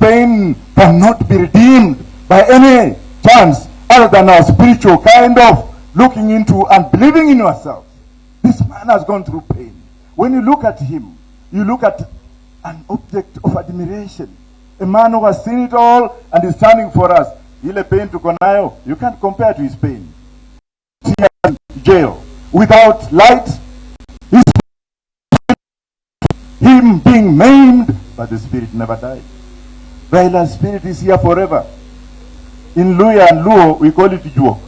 pain cannot be redeemed by any chance other than our spiritual kind of looking into and believing in yourself. This man has gone through pain. When you look at him, you look at an object of admiration. A man who has seen it all and is standing for us. Ile pain tuko nayo, you can't compare to his pain. In jail, without light, him being maimed, but the spirit never died. Raila's spirit is here forever. In Luhya and Luo, we call it Juok.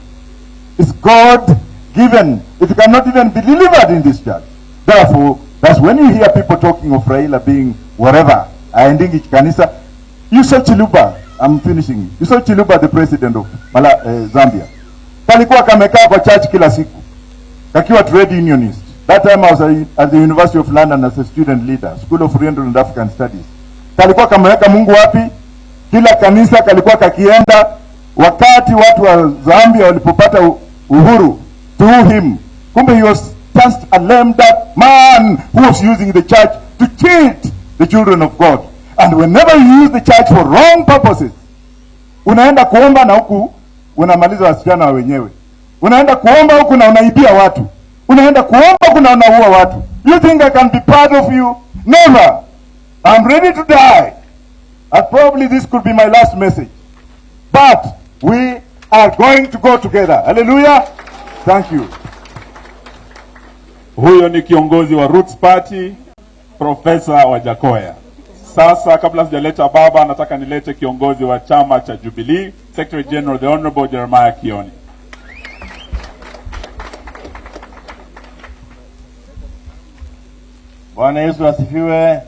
It's God given. It cannot even be delivered in this church. Therefore, that's when you hear people talking of Raila being whatever, ending each kanisa. You saw Chiluba, I'm finishing. You saw Chiluba, the president of Mala, eh, Zambia. Kalikuwa kamekaa kwa church kila siku. Kakiwa trade unionist. That time I was at the University of London as a student leader, School of Oriental and African Studies. Kalikuwa kameweka Mungu wapi? Kila kanisa kalikuwa kakienda wakati watu wa Zambia walipopata uhuru to him. Kumbe he was just a lame duck man who was using the church to cheat the children of God. And whenever you use the church for wrong purposes, unaenda kuomba na huku unamaliza wasichana wa wenyewe, unaenda kuomba huku na unaibia watu, unaenda kuomba huku na unaua watu. You think I can be part of you? Never. I'm ready to die. And probably this could be my last message. But we are going to go together. Hallelujah. Thank you. Huyo ni kiongozi wa Roots Party, Profesa Wajackoyah. Sasa kabla sijaleta baba, nataka nilete kiongozi wa chama cha Jubilee, Secretary General the Honorable Jeremiah Kioni. Bwana Yesu asifiwe.